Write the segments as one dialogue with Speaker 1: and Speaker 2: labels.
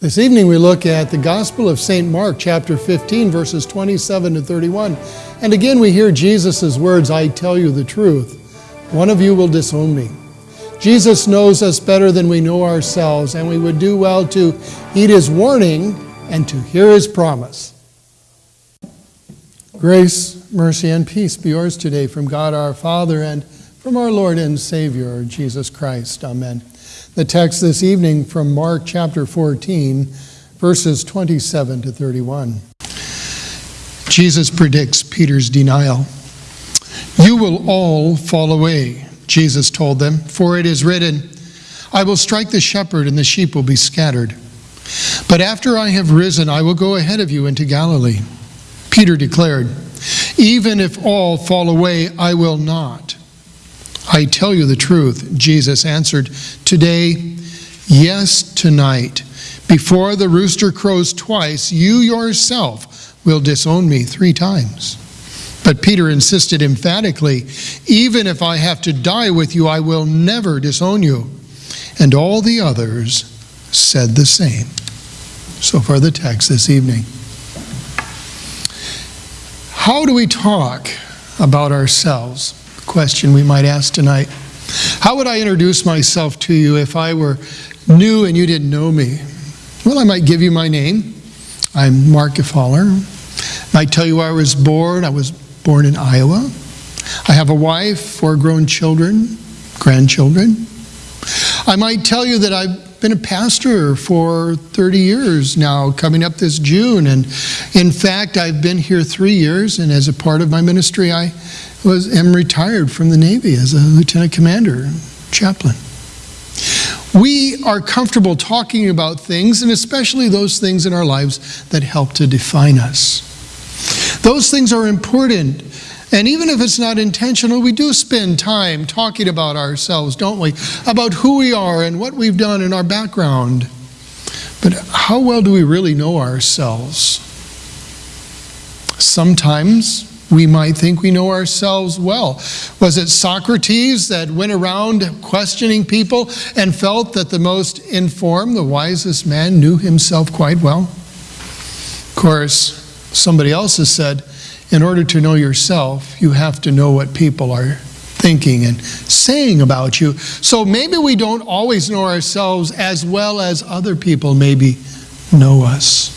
Speaker 1: This evening we look at the Gospel of St. Mark, chapter 15, verses 27 to 31. And again we hear Jesus' words, I tell you the truth, one of you will disown me. Jesus knows us better than we know ourselves, and we would do well to heed his warning and to hear his promise. Grace, mercy, and peace be yours today from God our Father and from our Lord and Savior, Jesus Christ. Amen. The text this evening from Mark chapter 14, verses 27 to 31. Jesus predicts Peter's denial. You will all fall away, Jesus told them, for it is written, I will strike the shepherd and the sheep will be scattered. But after I have risen, I will go ahead of you into Galilee. Peter declared, Even if all fall away, I will not. I tell you the truth, Jesus answered, Today, yes, tonight, before the rooster crows twice, you yourself will disown me three times. But Peter insisted emphatically, Even if I have to die with you, I will never disown you. And all the others said the same. So far, the text this evening. How do we talk about ourselves? question we might ask tonight. How would I introduce myself to you if I were new and you didn't know me? Well, I might give you my name. I'm Mark Gefaller. I might tell you I was born. I was born in Iowa. I have a wife, four grown children, grandchildren. I might tell you that I've been a pastor for 30 years now, coming up this June. And in fact, I've been here three years, and as a part of my ministry, I was, am retired from the Navy as a lieutenant commander, chaplain. We are comfortable talking about things, and especially those things in our lives that help to define us. Those things are important and even if it's not intentional, we do spend time talking about ourselves, don't we? About who we are and what we've done in our background. But how well do we really know ourselves? Sometimes we might think we know ourselves well. Was it Socrates that went around questioning people and felt that the most informed, the wisest man knew himself quite well? Of course, somebody else has said, in order to know yourself, you have to know what people are thinking and saying about you. So maybe we don't always know ourselves as well as other people maybe know us.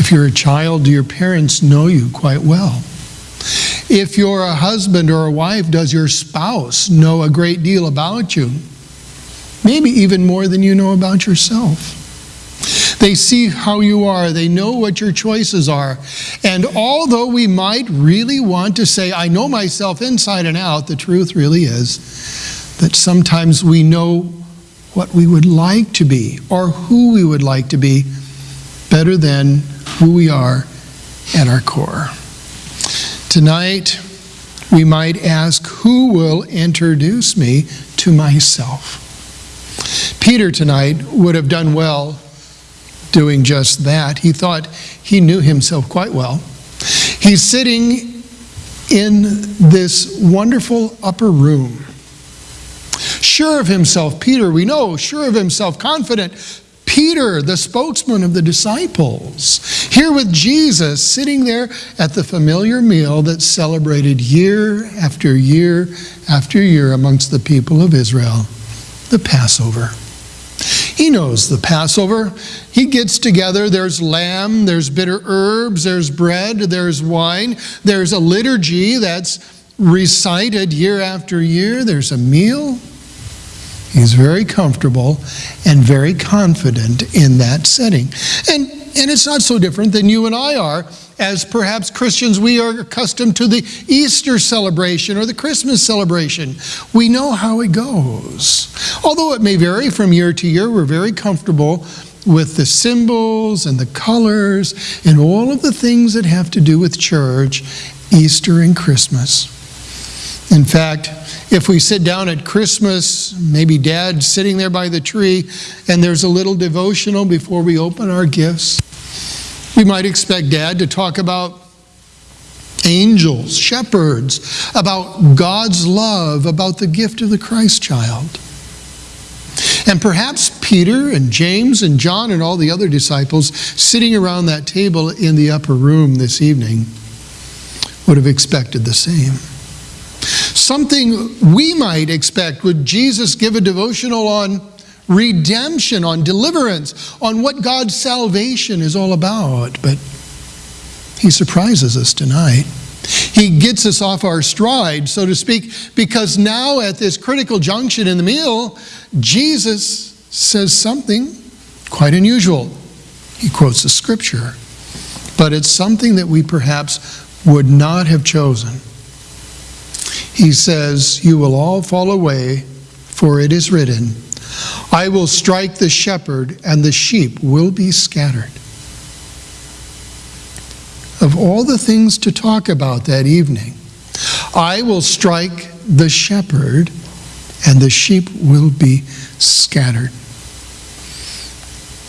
Speaker 1: If you're a child, your parents know you quite well. If you're a husband or a wife, does your spouse know a great deal about you? Maybe even more than you know about yourself. They see how you are. They know what your choices are. And although we might really want to say, I know myself inside and out, the truth really is that sometimes we know what we would like to be or who we would like to be better than who we are at our core. Tonight, we might ask, Who will introduce me to myself? Peter tonight would have done well doing just that. He thought he knew himself quite well. He's sitting in this wonderful upper room. Sure of himself, Peter, we know, sure of himself, confident. Peter, the spokesman of the disciples, here with Jesus, sitting there at the familiar meal that's celebrated year after year after year amongst the people of Israel, the Passover. He knows the Passover. He gets together, there's lamb, there's bitter herbs, there's bread, there's wine, there's a liturgy that's recited year after year, there's a meal. He's very comfortable and very confident in that setting. And, and it's not so different than you and I are as perhaps Christians we are accustomed to the Easter celebration or the Christmas celebration. We know how it goes. Although it may vary from year to year, we're very comfortable with the symbols and the colors and all of the things that have to do with church, Easter and Christmas. In fact, if we sit down at Christmas, maybe dad's sitting there by the tree, and there's a little devotional before we open our gifts, we might expect dad to talk about angels, shepherds, about God's love, about the gift of the Christ child. And perhaps Peter and James and John and all the other disciples sitting around that table in the upper room this evening would have expected the same. Something we might expect would Jesus give a devotional on redemption, on deliverance, on what God's salvation is all about. But he surprises us tonight. He gets us off our stride, so to speak, because now at this critical junction in the meal, Jesus says something quite unusual. He quotes a scripture, but it's something that we perhaps would not have chosen. He says, You will all fall away, for it is written, I will strike the shepherd, and the sheep will be scattered. Of all the things to talk about that evening, I will strike the shepherd, and the sheep will be scattered.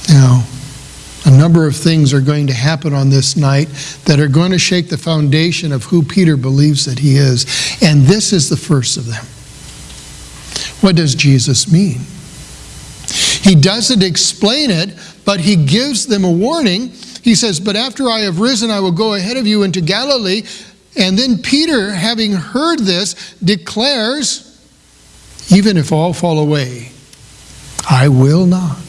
Speaker 1: Now, a number of things are going to happen on this night that are going to shake the foundation of who Peter believes that he is. And this is the first of them. What does Jesus mean? He doesn't explain it, but he gives them a warning. He says, But after I have risen, I will go ahead of you into Galilee. And then Peter, having heard this, declares, Even if all fall away, I will not.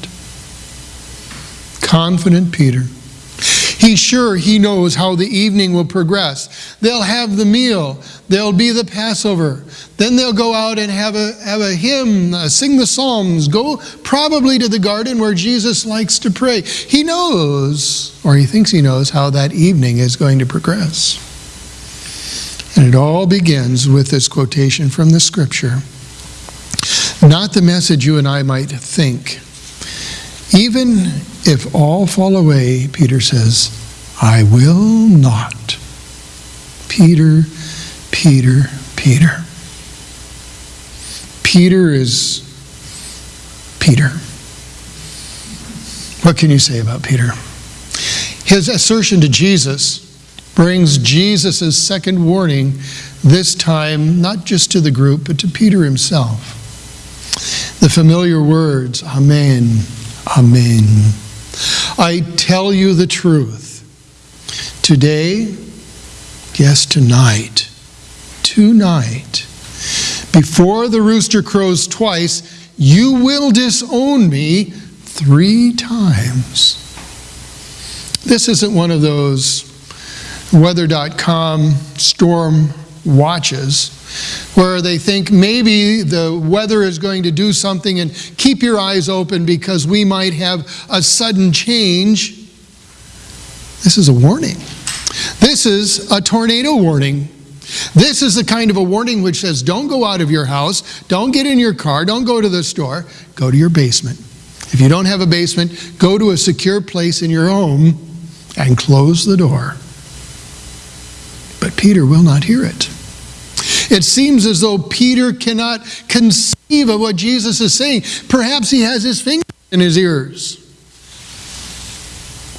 Speaker 1: Confident Peter. He's sure he knows how the evening will progress. They'll have the meal. There'll be the Passover. Then they'll go out and have a, have a hymn, uh, sing the Psalms, go probably to the garden where Jesus likes to pray. He knows, or he thinks he knows, how that evening is going to progress. And it all begins with this quotation from the scripture. Not the message you and I might think. Even if all fall away, Peter says, I will not. Peter, Peter, Peter. Peter is Peter. What can you say about Peter? His assertion to Jesus brings Jesus' second warning, this time not just to the group, but to Peter himself. The familiar words, Amen, Amen. I tell you the truth. Today, yes, tonight, tonight, before the rooster crows twice, you will disown me three times. This isn't one of those weather.com storm watches where they think maybe the weather is going to do something and keep your eyes open because we might have a sudden change. This is a warning. This is a tornado warning. This is the kind of a warning which says don't go out of your house, don't get in your car, don't go to the store, go to your basement. If you don't have a basement, go to a secure place in your home and close the door. But Peter will not hear it. It seems as though Peter cannot conceive of what Jesus is saying. Perhaps he has his fingers in his ears.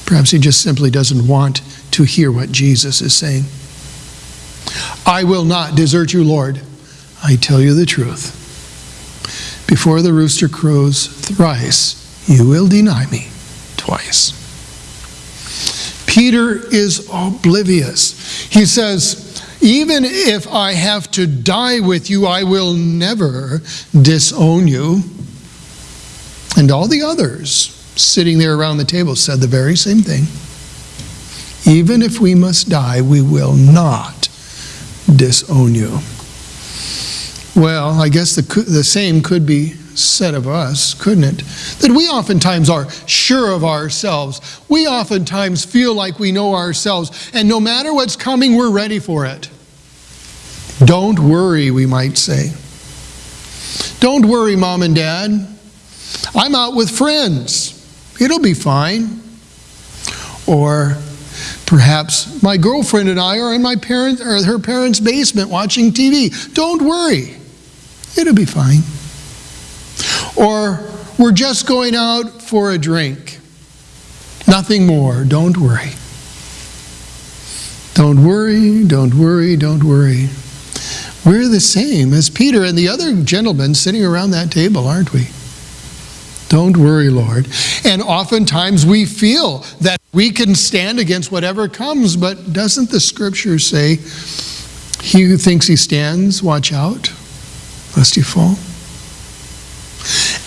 Speaker 1: Perhaps he just simply doesn't want to hear what Jesus is saying. I will not desert you, Lord. I tell you the truth. Before the rooster crows thrice, you will deny me twice. Peter is oblivious. He says, even if I have to die with you, I will never disown you. And all the others sitting there around the table said the very same thing. Even if we must die, we will not disown you. Well, I guess the, the same could be said of us, couldn't it? That we oftentimes are sure of ourselves. We oftentimes feel like we know ourselves, and no matter what's coming, we're ready for it. Don't worry, we might say. Don't worry, mom and dad. I'm out with friends. It'll be fine. Or perhaps my girlfriend and I are in my parents or her parents' basement watching TV. Don't worry. It'll be fine or we're just going out for a drink. Nothing more, don't worry. Don't worry, don't worry, don't worry. We're the same as Peter and the other gentlemen sitting around that table, aren't we? Don't worry, Lord. And oftentimes we feel that we can stand against whatever comes, but doesn't the scripture say, He who thinks he stands, watch out, lest he fall?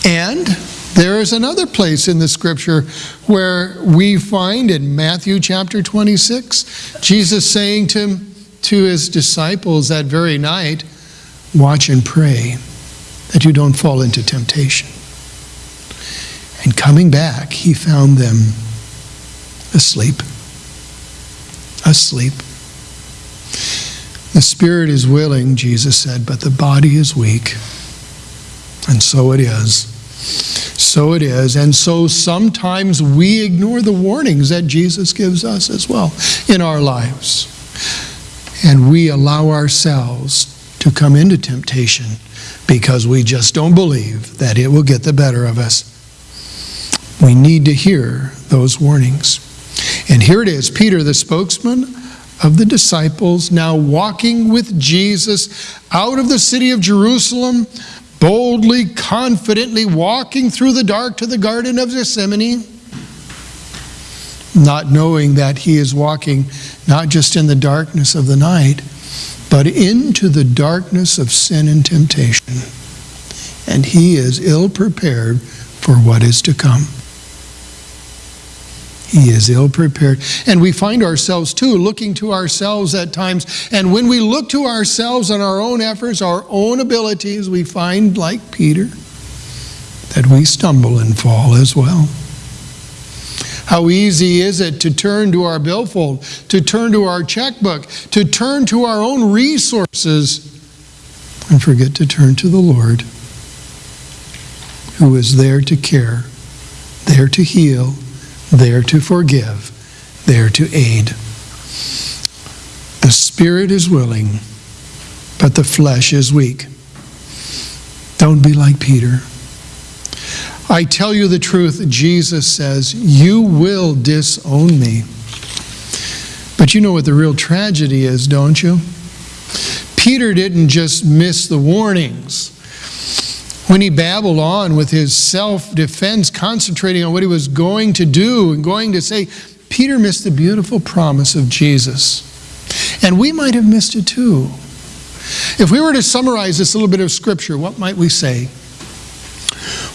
Speaker 1: And there is another place in the scripture where we find in Matthew chapter 26, Jesus saying to, to his disciples that very night, Watch and pray that you don't fall into temptation. And coming back, he found them asleep. Asleep. The spirit is willing, Jesus said, but the body is weak. And so it is. So it is. And so sometimes we ignore the warnings that Jesus gives us as well in our lives. And we allow ourselves to come into temptation because we just don't believe that it will get the better of us. We need to hear those warnings. And here it is Peter, the spokesman of the disciples, now walking with Jesus out of the city of Jerusalem boldly, confidently walking through the dark to the Garden of Gethsemane, not knowing that he is walking not just in the darkness of the night, but into the darkness of sin and temptation. And he is ill prepared for what is to come. He is ill prepared. And we find ourselves too looking to ourselves at times. And when we look to ourselves and our own efforts, our own abilities, we find, like Peter, that we stumble and fall as well. How easy is it to turn to our billfold, to turn to our checkbook, to turn to our own resources, and forget to turn to the Lord, who is there to care, there to heal, there to forgive. there to aid. The spirit is willing, but the flesh is weak. Don't be like Peter. I tell you the truth, Jesus says, you will disown me. But you know what the real tragedy is, don't you? Peter didn't just miss the warnings when he babbled on with his self-defense, concentrating on what he was going to do and going to say, Peter missed the beautiful promise of Jesus. And we might have missed it too. If we were to summarize this little bit of scripture, what might we say?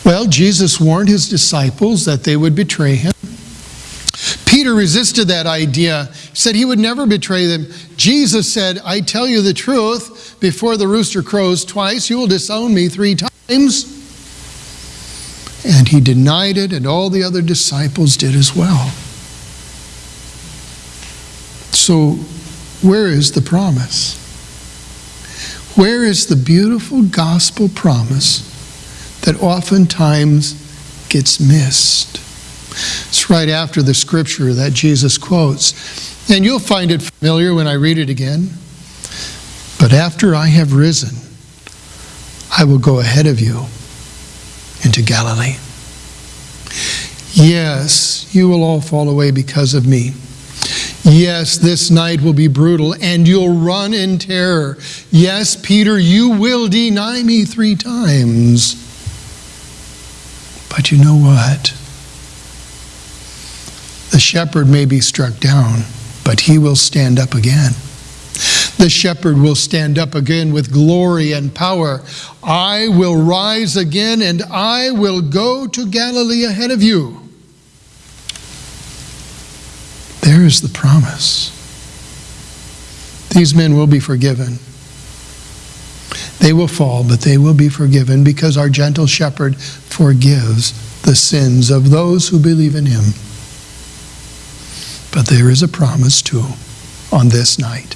Speaker 1: Well, Jesus warned his disciples that they would betray him. Peter resisted that idea, said he would never betray them. Jesus said, I tell you the truth, before the rooster crows twice, you will disown me three times times. And he denied it, and all the other disciples did as well. So, where is the promise? Where is the beautiful gospel promise that oftentimes gets missed? It's right after the scripture that Jesus quotes. And you'll find it familiar when I read it again. But after I have risen, I will go ahead of you into Galilee. Yes, you will all fall away because of me. Yes, this night will be brutal and you'll run in terror. Yes, Peter, you will deny me three times. But you know what? The shepherd may be struck down, but he will stand up again. The shepherd will stand up again with glory and power. I will rise again and I will go to Galilee ahead of you. There is the promise. These men will be forgiven. They will fall, but they will be forgiven because our gentle shepherd forgives the sins of those who believe in him. But there is a promise too on this night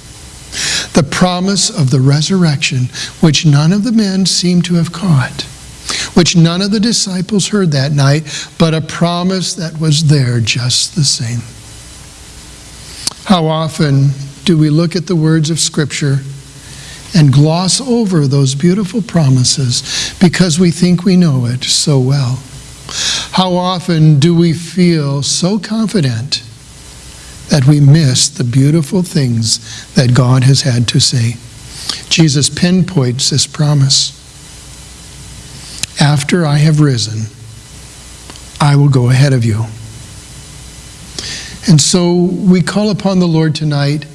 Speaker 1: the promise of the resurrection, which none of the men seemed to have caught, which none of the disciples heard that night, but a promise that was there just the same. How often do we look at the words of Scripture and gloss over those beautiful promises because we think we know it so well? How often do we feel so confident that we miss the beautiful things that God has had to say. Jesus pinpoints this promise. After I have risen, I will go ahead of you. And so we call upon the Lord tonight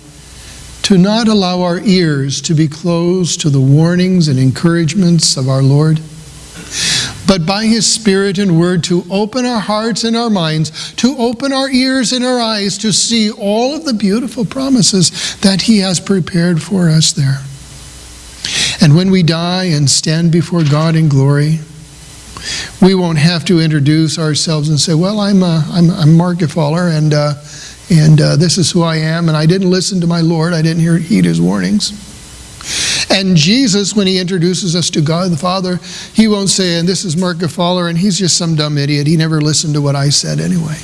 Speaker 1: to not allow our ears to be closed to the warnings and encouragements of our Lord but by his Spirit and Word to open our hearts and our minds, to open our ears and our eyes to see all of the beautiful promises that he has prepared for us there. And when we die and stand before God in glory, we won't have to introduce ourselves and say, well, I'm, uh, I'm, I'm Mark Gefaller, and, uh, and uh, this is who I am, and I didn't listen to my Lord, I didn't hear, heed his warnings. And Jesus, when he introduces us to God the Father, he won't say, and this is Mark Gefaller, and he's just some dumb idiot. He never listened to what I said anyway.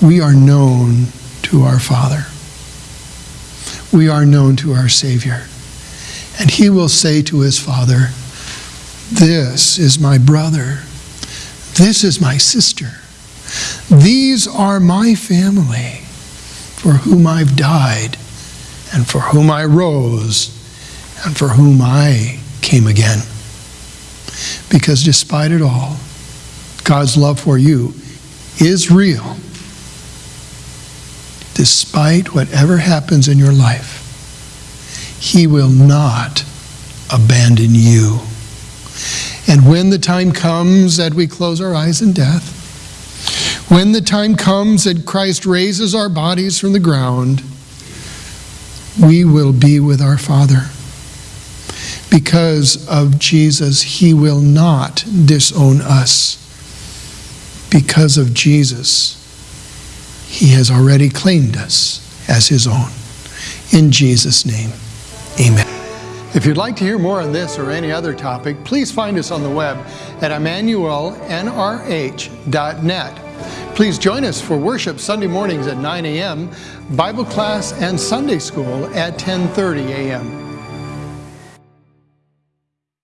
Speaker 1: We are known to our Father. We are known to our Savior. And he will say to his Father, this is my brother. This is my sister. These are my family for whom I've died and for whom I rose, and for whom I came again. Because despite it all, God's love for you is real. Despite whatever happens in your life, He will not abandon you. And when the time comes that we close our eyes in death, when the time comes that Christ raises our bodies from the ground, we will be with our Father. Because of Jesus, He will not disown us. Because of Jesus, He has already claimed us as His own. In Jesus' name, amen. If you'd like to hear more on this or any other topic, please find us on the web at emmanuelnrh.net Please join us for worship Sunday mornings at 9 a.m., Bible class and Sunday school at 10.30 a.m.